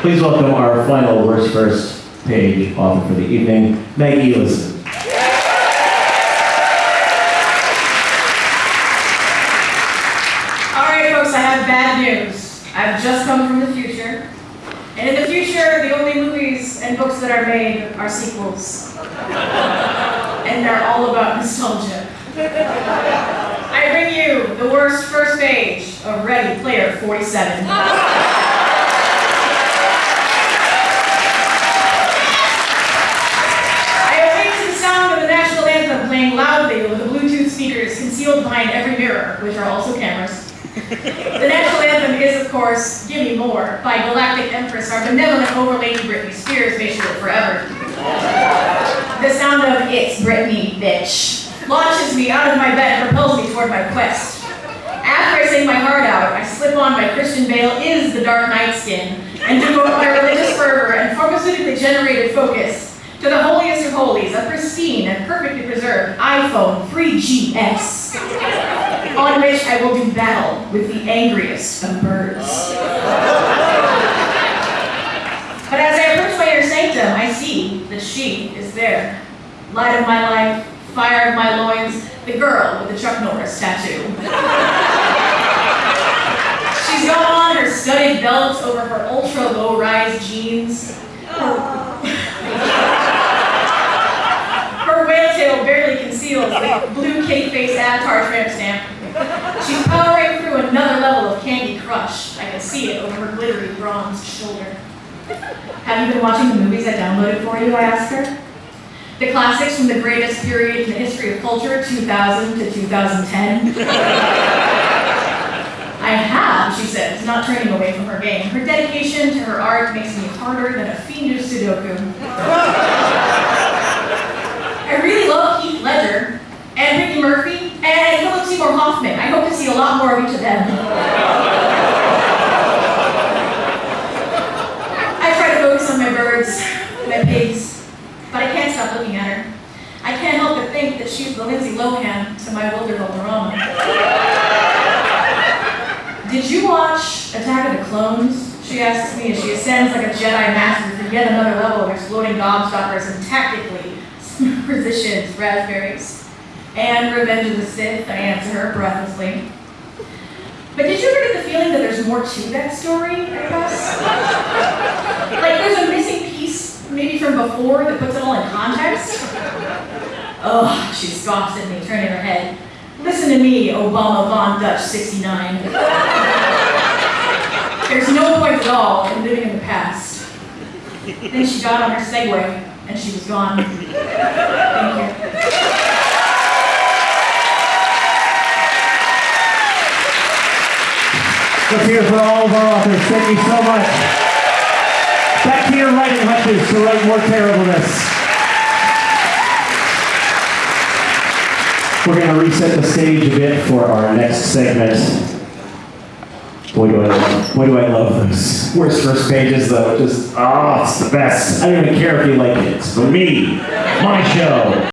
Please welcome our final worst first page author for the evening, Maggie Ellison. All right, folks, I have bad news. I've just come from the future. And in the future, the only movies and books that are made are sequels. and they're all about nostalgia. I bring you the worst first page of Ready Player 47. I awake to the sound of the national anthem playing loudly over the Bluetooth speakers concealed behind every mirror, which are also cameras. The national anthem is, of course, Gimme More by Galactic Empress, our benevolent overlady Britney Spears, may she live forever. The sound of It's Britney, bitch launches me out of my bed and propels me toward my quest. After I sing my heart out, I slip on my Christian Bale is the Dark Knight skin and devote my religious fervor and pharmaceutically generated focus to the a pristine and perfectly preserved iPhone 3GS, on which I will do battle with the angriest of birds. But as I approach my inner sanctum, I see that she is there. Light of my life, fire of my loins, the girl with the Chuck Norris tattoo. She's got on her studded belt over her ultra low rise jeans. Her whale tail barely conceals the blue cake face avatar tramp stamp. She's powering through another level of Candy Crush. I can see it over her shoulder. Have you been watching the movies I downloaded for you? I asked her. The classics from the greatest period in the history of culture, 2000 to 2010. I have, she says, not turning away from her game. Her dedication to her art makes me harder than a fiendish Sudoku. I really love Heath Ledger and Ricky Murphy and Philip Seymour Hoffman. I hope to see a lot more of each of them. I try to focus on my birds, my pigs, but I can't stop looking at her. I can't help but think that she's the Lindsay Lohan to my Wilmer Valderrama. Did you watch Attack of the Clones? She asks me as she ascends like a Jedi master to yet another level of exploding gobstoppers and tactically positions raspberries. And Revenge of the Sith, I answer her breathlessly. But did you ever get the feeling that there's more to that story, I guess? like there's a maybe from before, that puts it all in context? Ugh, she scoffs at me, turning her head. Listen to me, Obama Von Dutch 69. There's no point at all in living in the past. Then she got on her Segway, and she was gone. Thank you. Let's hear for all of our authors. Thank you so much. To write more terribleness. We're going to reset the stage a bit for our next segment. Boy, do I love, boy, do I love those worst first pages, though. Just, oh, it's the best. I don't even care if you like it. It's for me, my show.